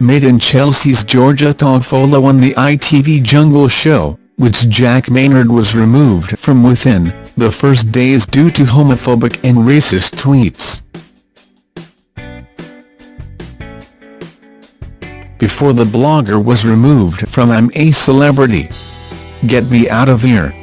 made in Chelsea's Georgia Toffolo on the ITV Jungle Show, which Jack Maynard was removed from within, the first days due to homophobic and racist tweets. Before the blogger was removed from I'm a Celebrity. Get me out of here.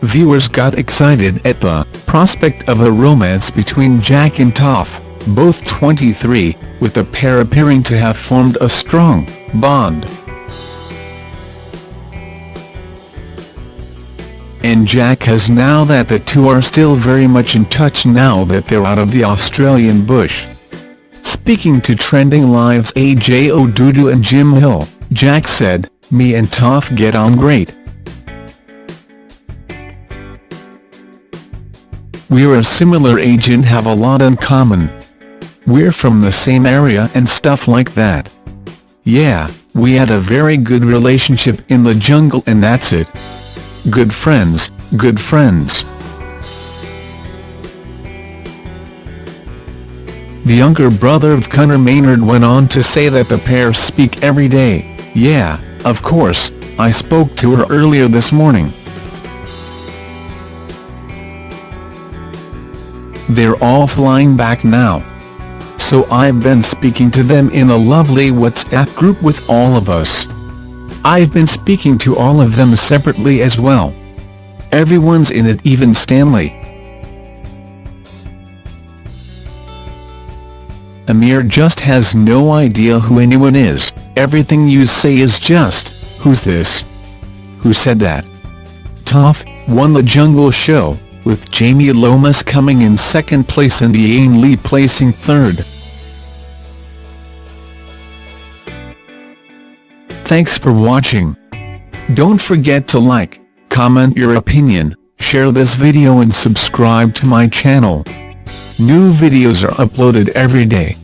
Viewers got excited at the prospect of a romance between Jack and Toff, both 23, with the pair appearing to have formed a strong bond. and Jack has now that the two are still very much in touch now that they're out of the Australian bush. Speaking to Trending Live's AJ Odudu and Jim Hill, Jack said, me and Toff get on great. We're a similar age and have a lot in common. We're from the same area and stuff like that. Yeah, we had a very good relationship in the jungle and that's it. Good friends, good friends. The younger brother of Conor Maynard went on to say that the pair speak every day, yeah, of course, I spoke to her earlier this morning. They're all flying back now. So I've been speaking to them in a lovely WhatsApp group with all of us. I've been speaking to all of them separately as well. Everyone's in it even Stanley. Amir just has no idea who anyone is, everything you say is just, who's this? Who said that? Toff, won the Jungle Show, with Jamie Lomas coming in second place and Iain Lee placing third. Thanks for watching. Don't forget to like, comment your opinion, share this video and subscribe to my channel. New videos are uploaded every day.